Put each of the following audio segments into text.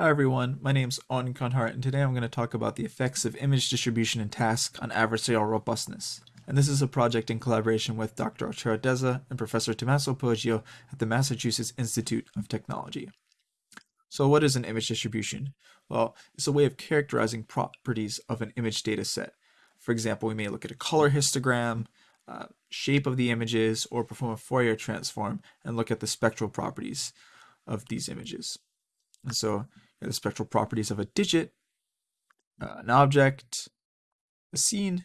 Hi everyone, my name is Owen Kunhardt and today I'm going to talk about the effects of image distribution and task on adversarial robustness. And this is a project in collaboration with Dr. Arturo Deza and Professor Tomaso Poggio at the Massachusetts Institute of Technology. So what is an image distribution? Well, it's a way of characterizing properties of an image data set. For example, we may look at a color histogram, uh, shape of the images, or perform a Fourier transform and look at the spectral properties of these images. And so the spectral properties of a digit, uh, an object, a scene,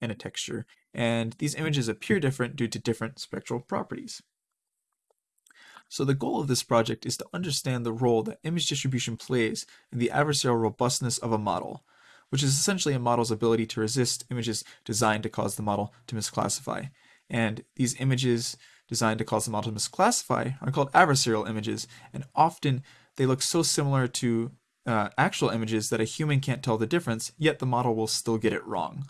and a texture. And these images appear different due to different spectral properties. So the goal of this project is to understand the role that image distribution plays in the adversarial robustness of a model, which is essentially a model's ability to resist images designed to cause the model to misclassify. And these images designed to cause the model to misclassify are called adversarial images, and often they look so similar to uh, actual images that a human can't tell the difference, yet the model will still get it wrong.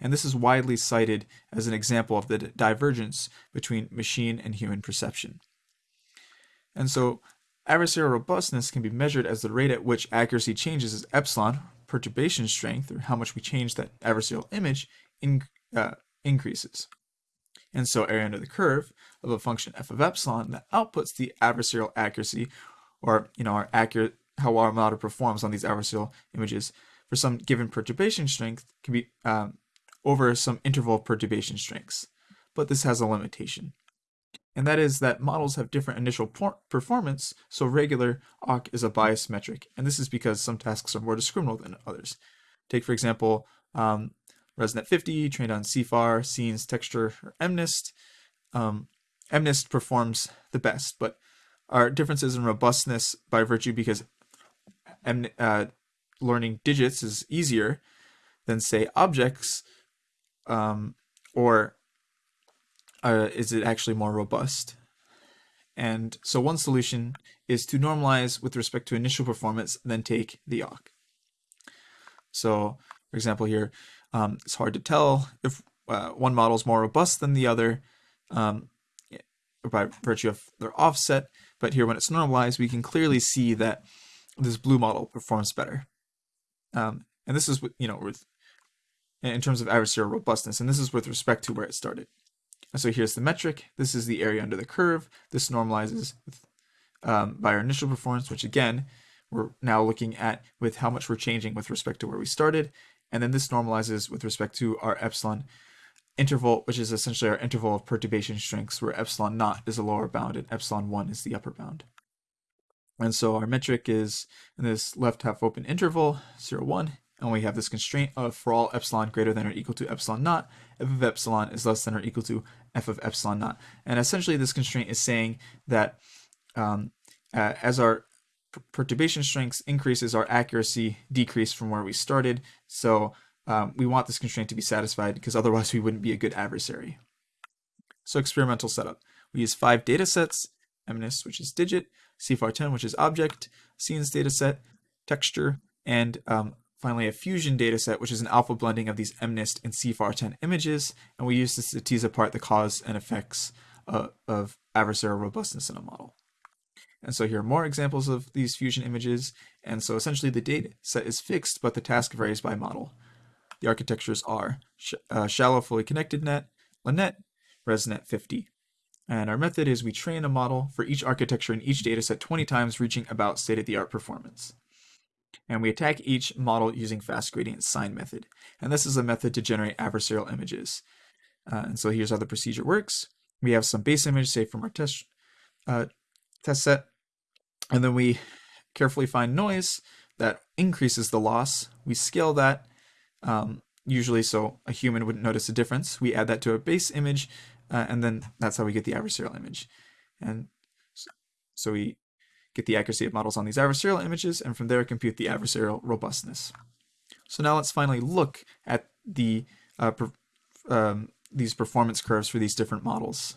And this is widely cited as an example of the divergence between machine and human perception. And so adversarial robustness can be measured as the rate at which accuracy changes as epsilon, perturbation strength, or how much we change that adversarial image, in, uh, increases. And so area under the curve of a function f of epsilon that outputs the adversarial accuracy or you know our accurate how our model performs on these adversarial images for some given perturbation strength can be um, over some interval of perturbation strengths. But this has a limitation. And that is that models have different initial performance, so regular awk is a bias metric. And this is because some tasks are more discriminal than others. Take, for example, um, ResNet 50, trained on CIFAR, Scenes, Texture, or MNIST. Um, MNIST performs the best, but are differences in robustness by virtue because uh, learning digits is easier than say objects um, or uh, is it actually more robust? And so one solution is to normalize with respect to initial performance then take the awk so for example here um, it's hard to tell if uh, one model is more robust than the other um, by virtue of their offset but here when it's normalized, we can clearly see that this blue model performs better. Um, and this is, you know, with in terms of adversarial robustness, and this is with respect to where it started. So here's the metric. This is the area under the curve. This normalizes with, um, by our initial performance, which again, we're now looking at with how much we're changing with respect to where we started. And then this normalizes with respect to our epsilon interval, which is essentially our interval of perturbation strengths, where epsilon naught is the lower bound and epsilon 1 is the upper bound. And so our metric is in this left half open interval, 0, 1, and we have this constraint of for all epsilon greater than or equal to epsilon naught, f of epsilon is less than or equal to f of epsilon naught. And essentially this constraint is saying that um, uh, as our perturbation strengths increases, our accuracy decrease from where we started. So um, we want this constraint to be satisfied because otherwise we wouldn't be a good adversary. So experimental setup. We use five data sets, MNIST, which is digit, CIFAR10, which is object, scenes dataset, texture, and um, finally a fusion dataset, which is an alpha blending of these MNIST and CIFAR10 images. And we use this to tease apart the cause and effects uh, of adversarial robustness in a model. And so here are more examples of these fusion images. And so essentially the data set is fixed, but the task varies by model. The architectures are sh uh, shallow fully connected net, LeNet, ResNet 50. And our method is we train a model for each architecture in each dataset 20 times, reaching about state-of-the-art performance. And we attack each model using fast gradient sign method. And this is a method to generate adversarial images. Uh, and so here's how the procedure works. We have some base image, say from our test, uh, test set, and then we carefully find noise that increases the loss. We scale that um, usually so a human wouldn't notice a difference. We add that to a base image, uh, and then that's how we get the adversarial image. And so we get the accuracy of models on these adversarial images, and from there compute the adversarial robustness. So now let's finally look at the uh, per, um, these performance curves for these different models.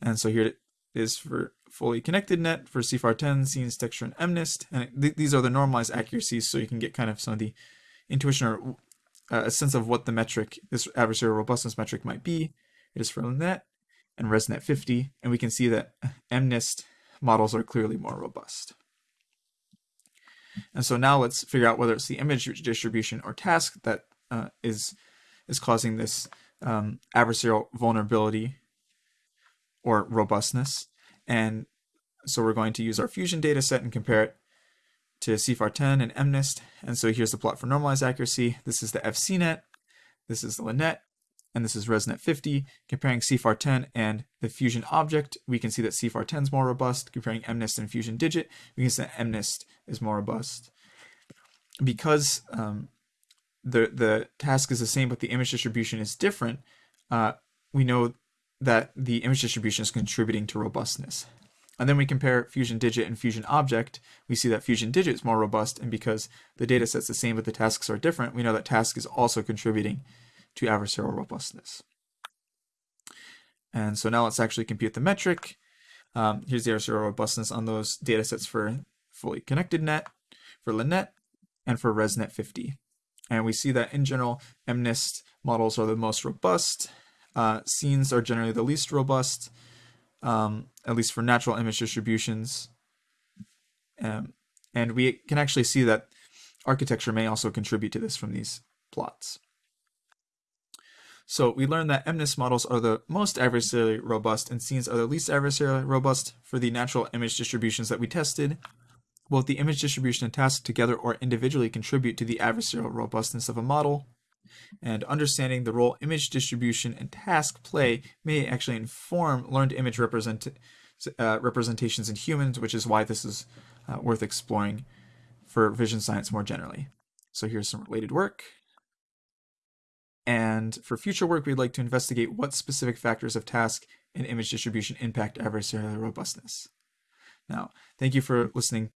And so here it is for fully connected net for CIFAR 10, scenes, texture, and MNIST. And th these are the normalized accuracies, so you can get kind of some of the intuition or uh, a sense of what the metric, this adversarial robustness metric might be. It is for LeNet and ResNet 50, and we can see that MNIST models are clearly more robust. And so now let's figure out whether it's the image distribution or task that uh, is is causing this um, adversarial vulnerability or robustness. And so we're going to use our fusion data set and compare it to CIFAR10 and MNIST. And so here's the plot for normalized accuracy. This is the FCNet, this is the LeNet, and this is ResNet 50. Comparing CIFAR10 and the Fusion object, we can see that CIFAR10 is more robust. Comparing MNIST and Fusion digit, we can see that MNIST is more robust. Because um, the, the task is the same, but the image distribution is different, uh, we know that the image distribution is contributing to robustness. And then we compare Fusion Digit and Fusion Object. We see that Fusion Digit is more robust, and because the data set's the same but the tasks are different, we know that task is also contributing to adversarial robustness. And so now let's actually compute the metric. Um, here's the adversarial robustness on those data sets for fully connected net, for LeNet, and for ResNet 50. And we see that in general, MNIST models are the most robust. Uh, scenes are generally the least robust um, at least for natural image distributions. Um, and we can actually see that architecture may also contribute to this from these plots. So we learned that MNIST models are the most adversarially robust and scenes are the least adversarially robust for the natural image distributions that we tested. Both the image distribution and task together or individually contribute to the adversarial robustness of a model and understanding the role image distribution and task play may actually inform learned image represent, uh, representations in humans, which is why this is uh, worth exploring for vision science more generally. So here's some related work. And for future work, we'd like to investigate what specific factors of task and image distribution impact adversarial robustness. Now, thank you for listening